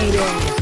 Dominating!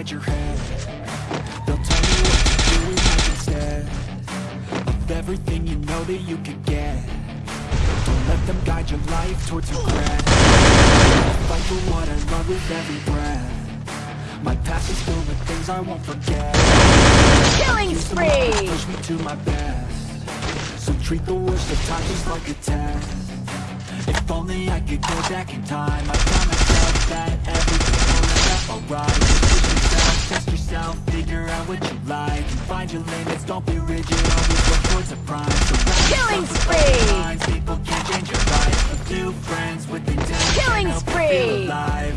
Inside your head. They'll tell you what to do in life instead Of everything you know that you could get. Don't let them guide your life towards regret. I'll fight for what I love with every breath. My past is filled with things I won't forget. Killing Use them all to spree! push me to my best. So treat the worst of times just like a test. If only I could go back in time. I tell myself that everything will end up alright Just push yourself, test yourself, figure out what you like And find your limits, don't be rigid, always work towards a prime Surround Killing spree! minds, People can change your life. A few friends with Killing can help you spree!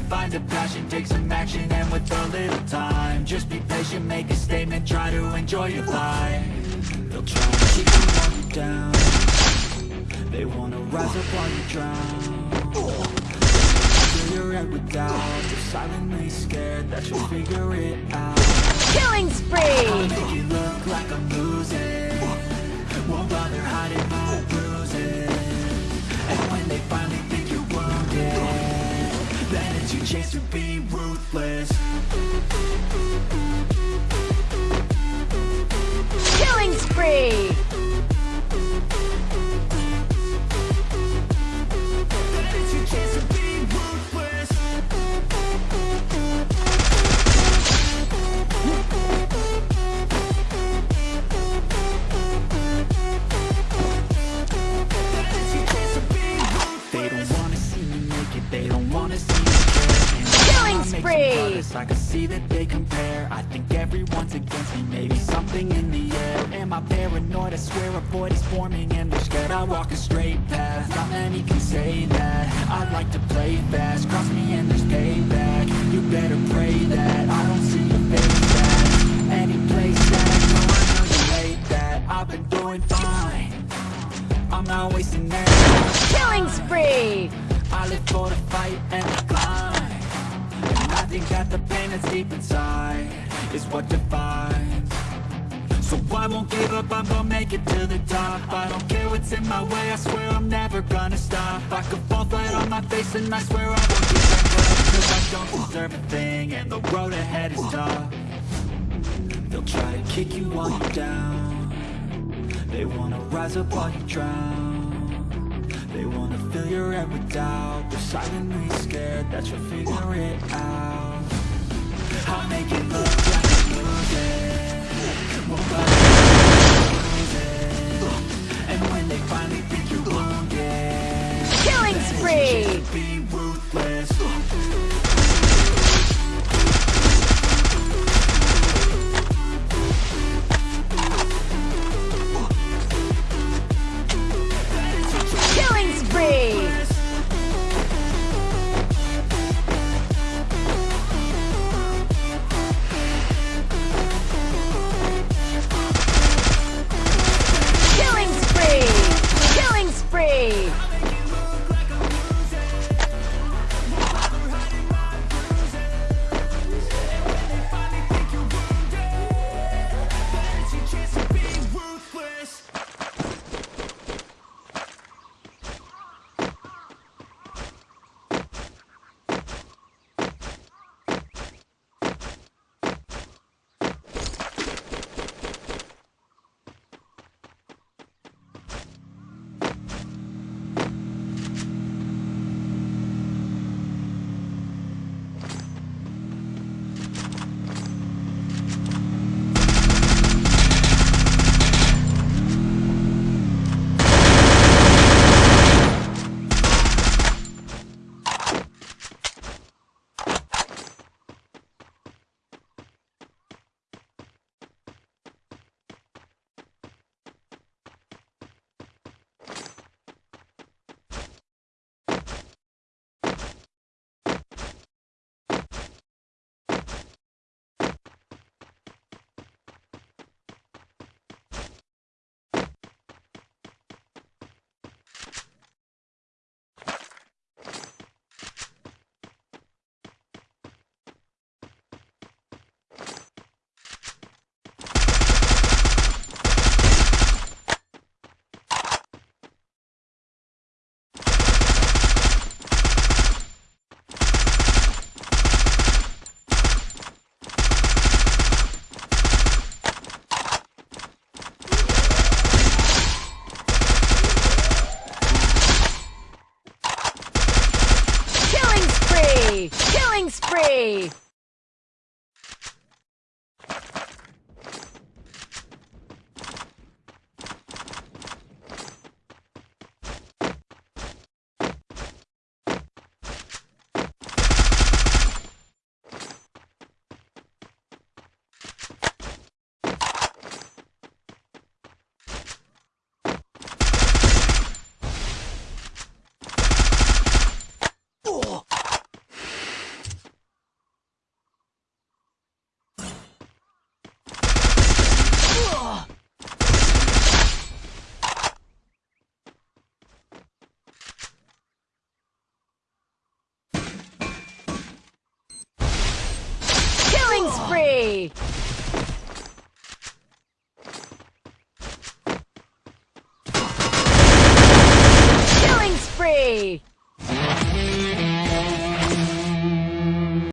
Find a passion, take some action And with a little time Just be patient, make a statement Try to enjoy your life. They'll try to keep you while you down. They wanna rise up while you drown Fill your head with doubt They're silently scared that you'll figure it out. Killing I'll spree! make it look like I'm losing. Won't bother hiding my bruises. And when they finally think you're wounded Then it's your chance to be ruthless pairs I can see that they compare. I think everyone's against me Maybe something in the air. Am I paranoid? I swear a void is forming And they're scared. I walk a straight path Not many can say that. I like to play fast Cross me and there's payback. You better pray that I don't see your face back. Any place that I go I know you hate that. I've been doing fine. I'm not wasting that Killing spree! I live for the fight and the pain that's deep inside Is what defines So I won't give up, I'm gonna make it to the top. I don't care what's in my way, I swear I'm never gonna stop. I could fall flat on my face and I swear I won't give up Cause I don't deserve a thing and the road ahead is tough. They'll try to kick you while you're down. They wanna rise up while you drown. They wanna fill your head with doubt. They're silently scared that you'll figure it out make it look Killing spree!